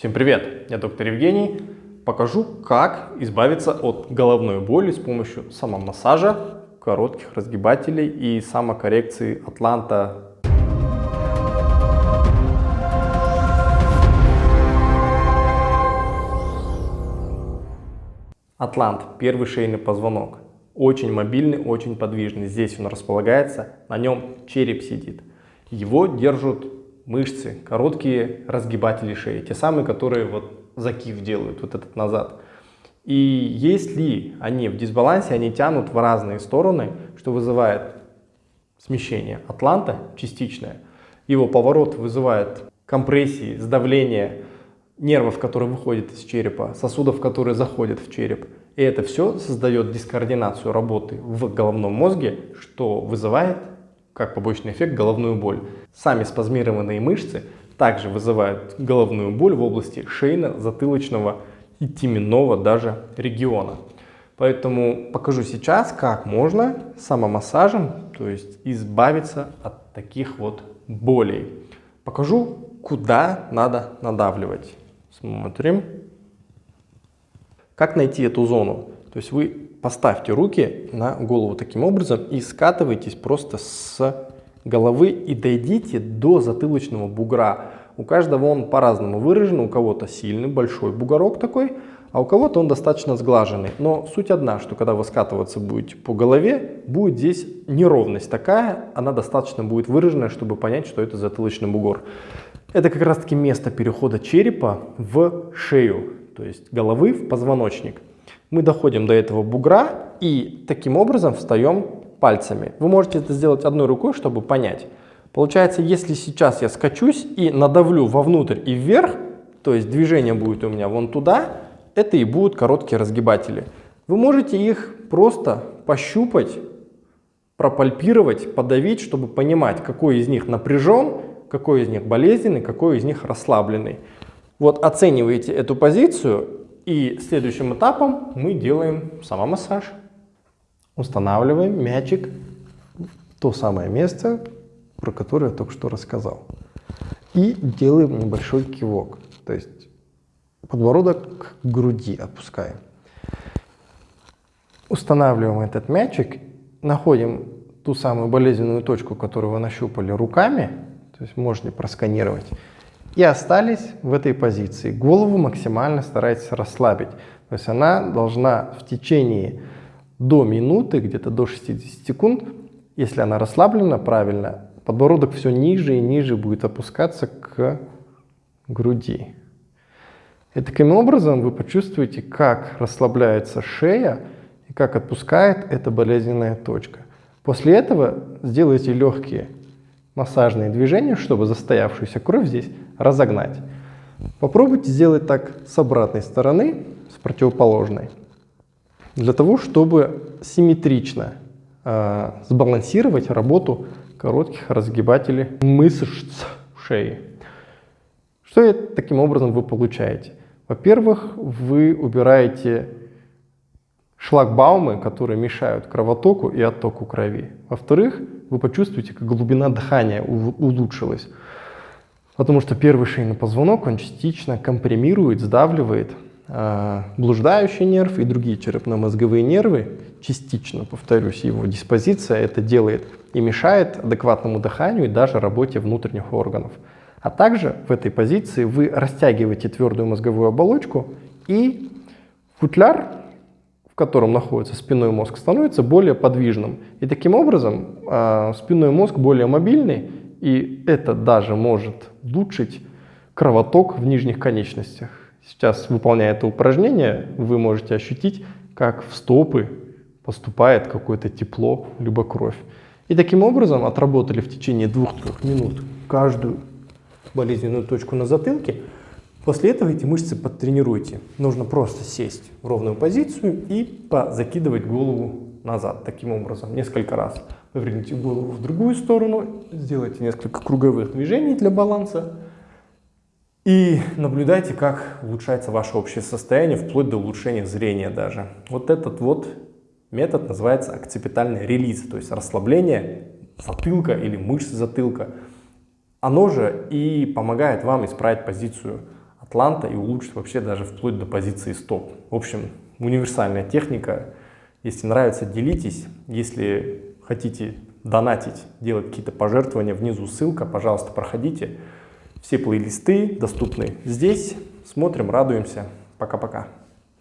Всем привет! Я доктор Евгений. Покажу, как избавиться от головной боли с помощью самомассажа, коротких разгибателей и самокоррекции Атланта. Атлант – первый шейный позвонок. Очень мобильный, очень подвижный. Здесь он располагается, на нем череп сидит. Его держат мышцы, короткие разгибатели шеи, те самые, которые вот закив делают, вот этот назад. И если они в дисбалансе, они тянут в разные стороны, что вызывает смещение атланта частичное. Его поворот вызывает компрессии, сдавление нервов, которые выходят из черепа, сосудов, которые заходят в череп. И это все создает дискоординацию работы в головном мозге, что вызывает как побочный эффект головную боль. Сами спазмированные мышцы также вызывают головную боль в области шейно-затылочного и теменного даже региона. Поэтому покажу сейчас, как можно самомассажем, то есть избавиться от таких вот болей. Покажу, куда надо надавливать. Смотрим. Как найти эту зону? То есть вы поставьте руки на голову таким образом и скатывайтесь просто с головы и дойдите до затылочного бугра. У каждого он по-разному выражен, у кого-то сильный большой бугорок такой, а у кого-то он достаточно сглаженный. Но суть одна, что когда вы скатываться будете по голове, будет здесь неровность такая, она достаточно будет выраженная, чтобы понять, что это затылочный бугор. Это как раз таки место перехода черепа в шею, то есть головы в позвоночник. Мы доходим до этого бугра и таким образом встаем пальцами. Вы можете это сделать одной рукой, чтобы понять. Получается, если сейчас я скачусь и надавлю вовнутрь и вверх, то есть движение будет у меня вон туда, это и будут короткие разгибатели. Вы можете их просто пощупать, пропальпировать, подавить, чтобы понимать, какой из них напряжен, какой из них болезненный, какой из них расслабленный. Вот оцениваете эту позицию и следующим этапом мы делаем самомассаж. Устанавливаем мячик в то самое место, про которое я только что рассказал. И делаем небольшой кивок. То есть подбородок к груди опускаем. Устанавливаем этот мячик, находим ту самую болезненную точку, которую вы нащупали руками, то есть можете просканировать, и остались в этой позиции. Голову максимально старайтесь расслабить. То есть она должна в течение до минуты, где-то до 60 секунд, если она расслаблена правильно, подбородок все ниже и ниже будет опускаться к груди. И таким образом вы почувствуете, как расслабляется шея и как отпускает эта болезненная точка. После этого сделайте легкие массажные движения, чтобы застоявшуюся кровь здесь разогнать. Попробуйте сделать так с обратной стороны, с противоположной, для того, чтобы симметрично э, сбалансировать работу коротких разгибателей мышц шеи. Что таким образом вы получаете? Во-первых, вы убираете шлагбаумы, которые мешают кровотоку и оттоку крови. Во-вторых, вы почувствуете, как глубина дыхания улучшилась. Потому что первый шейный позвонок, он частично компримирует, сдавливает э, блуждающий нерв и другие черепно-мозговые нервы. Частично, повторюсь, его диспозиция это делает и мешает адекватному дыханию и даже работе внутренних органов. А также в этой позиции вы растягиваете твердую мозговую оболочку и футляр, в котором находится спинной мозг, становится более подвижным. И таким образом э, спинной мозг более мобильный, и это даже может улучшить кровоток в нижних конечностях. Сейчас, выполняя это упражнение, вы можете ощутить, как в стопы поступает какое-то тепло, либо кровь. И таким образом отработали в течение 2-3 минут каждую болезненную точку на затылке. После этого эти мышцы подтренируйте. Нужно просто сесть в ровную позицию и закидывать голову назад таким образом несколько раз. Поверните голову в другую сторону, сделайте несколько круговых движений для баланса и наблюдайте, как улучшается ваше общее состояние, вплоть до улучшения зрения даже. Вот этот вот метод называется акципитальный релиз, то есть расслабление затылка или мышц затылка. Оно же и помогает вам исправить позицию Атланта и улучшит вообще даже вплоть до позиции стоп. В общем, универсальная техника. Если нравится, делитесь. Если хотите донатить, делать какие-то пожертвования, внизу ссылка, пожалуйста, проходите. Все плейлисты доступны здесь. Смотрим, радуемся. Пока-пока.